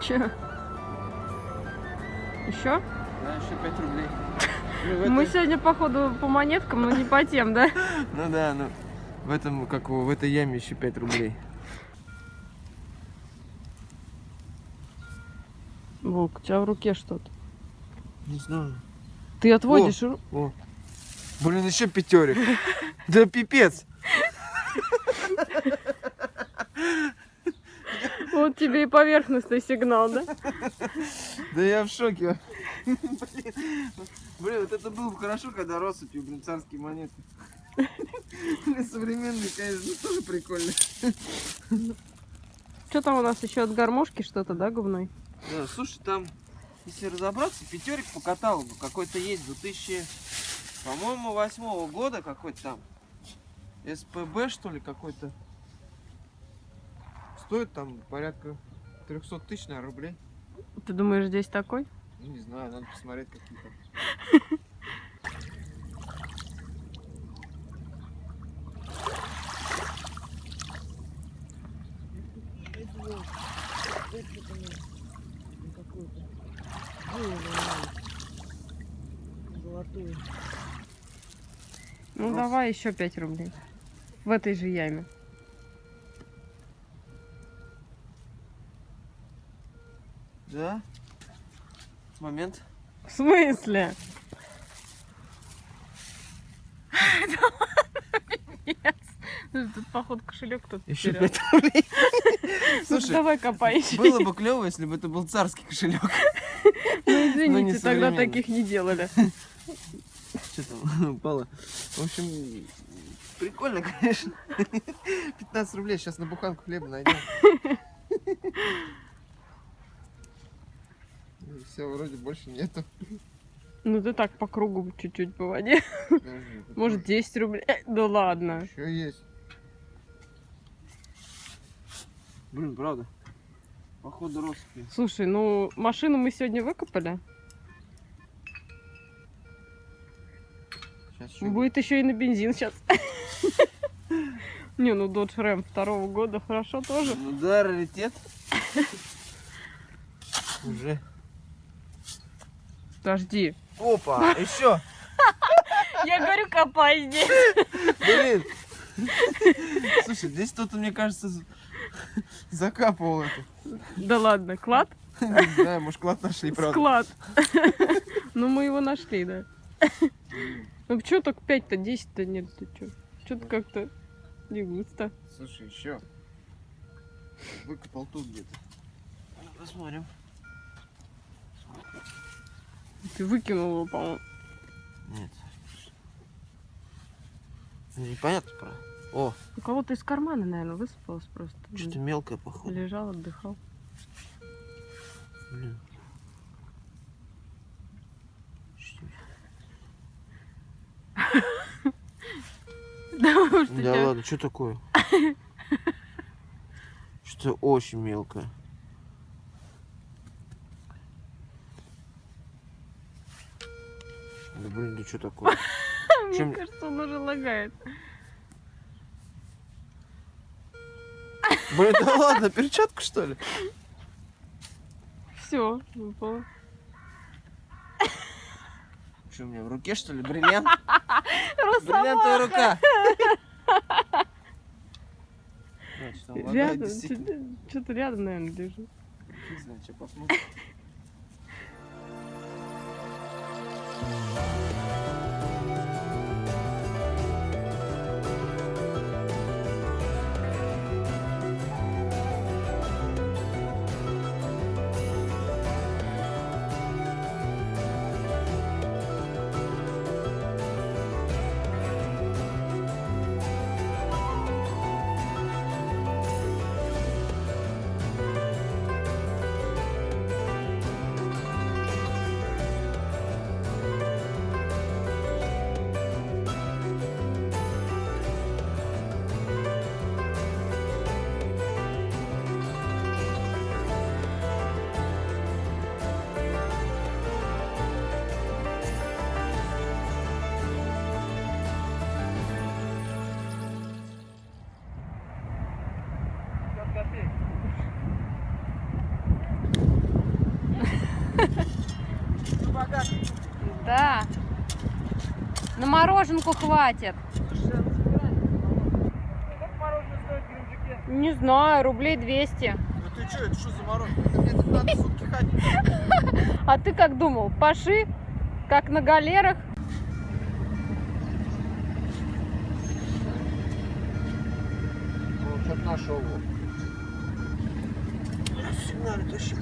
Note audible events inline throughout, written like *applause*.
Че? Еще? Да, еще 5 рублей. *laughs* Ну, Мы этой- сегодня, походу, по монеткам, но не по тем, да? *laughs* Ну да, ну в этом, как в этой яме еще 5 рублей. Волк, у тебя в руке что-то. Не знаю. Ты отводишь ру- О. Блин, еще пятерик. *laughs* Да пипец. Вот тебе и поверхностный сигнал, да? *laughs* Да я в шоке. *laughs* Блин, вот это было бы хорошо, когда россыпью, блин, царские монеты. Современные, конечно, тоже прикольно. Что там у нас еще от гармошки что-то, да, говной? Да, слушай, там, если разобраться, пятерик по каталогу какой-то есть 2000, по-моему, восьмого года какой-то там. СПБ, что ли, какой-то. Стоит там порядка 300 тысяч, наверное, рублей. Ты думаешь, здесь такой? Ну, не знаю, надо посмотреть какие-то. Ну Рос. давай еще 5 рублей. В этой же яме. Да? Момент. В смысле? *laughs* Тут, походу, кошелек тут Еще. 5 рублей. *laughs* Ну, Слушай, давай копай еще. было бы клево, если бы это был царский кошелек. Ну, извините, тогда таких не делали. Что там *laughs* упало? В общем, прикольно, конечно. 15 рублей сейчас на буханку хлеба найдем. Все, вроде больше нету. Ну, ты так по кругу чуть-чуть по воде. Может, 10 рублей. Э, Да ладно. Еще есть. Блин, правда. Походу россыпи. Слушай, ну, машину мы сегодня выкопали. Сейчас еще... Будет еще и на бензин сейчас. *laughs* Не, ну Dodge Ram второго года хорошо тоже. Ну да, раритет. Уже. Подожди. Опа, еще. Я говорю, копай здесь. Блин. Слушай, здесь кто-то, мне кажется, закапывал это. Да ладно, клад? Не знаю, может, клад нашли, правда. Склад. Ну, мы его нашли, да. Ну, что так 5-то, 10-то нет, ты что? Что-то как-то не густо. Слушай, еще. Выкопал тут где-то. Ну, Посмотрим. Ты выкинул его, по-моему. Нет. Ну, Непонятно про. О, У кого-то из кармана, наверное, высыпалось просто. что-то мелкое, походу. Лежал, отдыхал. Блин. *laughs* Да, Да ладно, что такое? *laughs* Что очень мелкое. Да блин, да что такое? *laughs* Мне кажется, он уже лагает. Блин, да ладно, перчатку что ли? Все, выпало. Что у меня в руке что ли? Бриллиант? *laughs* Бриллиантовая рука. Значит, он лагает, Рядом, что-то рядом, наверное, лежит. Не знаю, что посмотрим. Bye. Да. На мороженку хватит. Не знаю, рублей 200. Ну ты что, это что за мороженое? Это мне тут надо сутки ходить. *laughs* А ты как думал? Паши, как на галерах? Ну, что-то нашел. Сигнали тащи.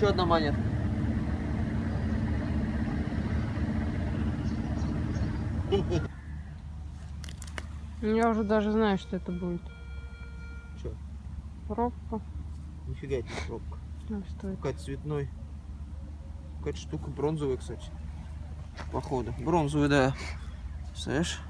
Еще одна монета. Я уже даже знаю, что это будет. Чё? Пробка. Нифига это не пробка. А что это? Какая-то цветной. Какая-то штука бронзовая, кстати. Походу. Бронзовая, да. Знаешь?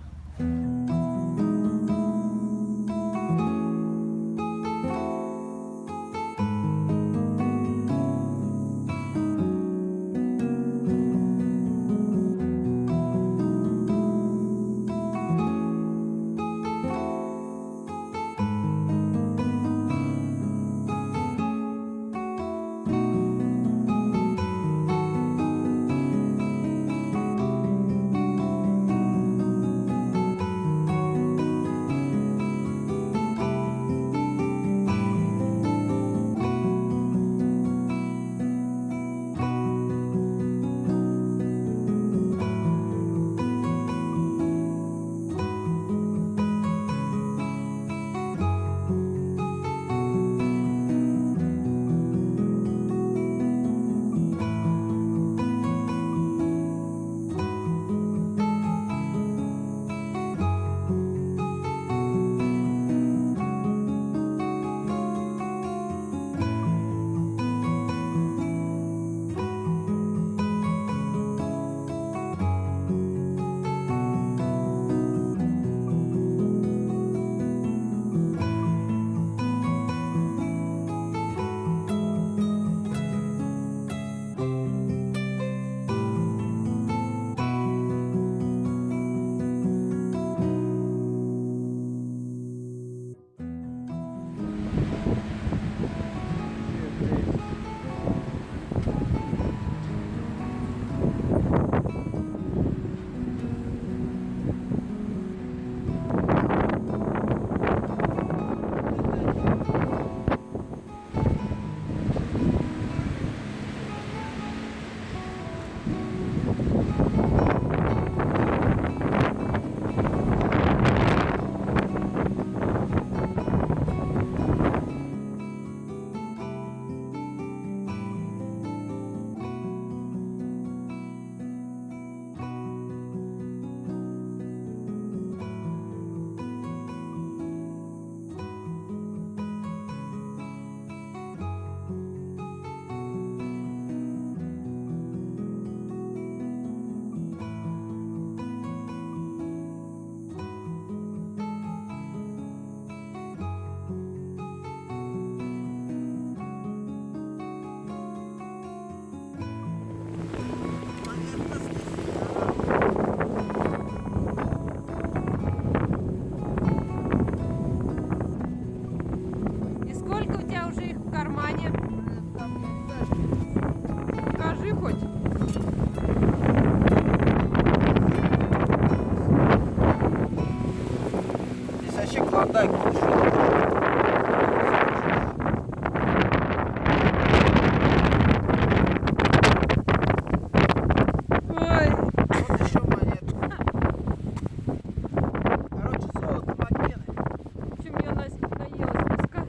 Песка.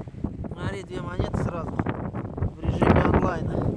Смотри, две монеты сразу. В режиме онлайна.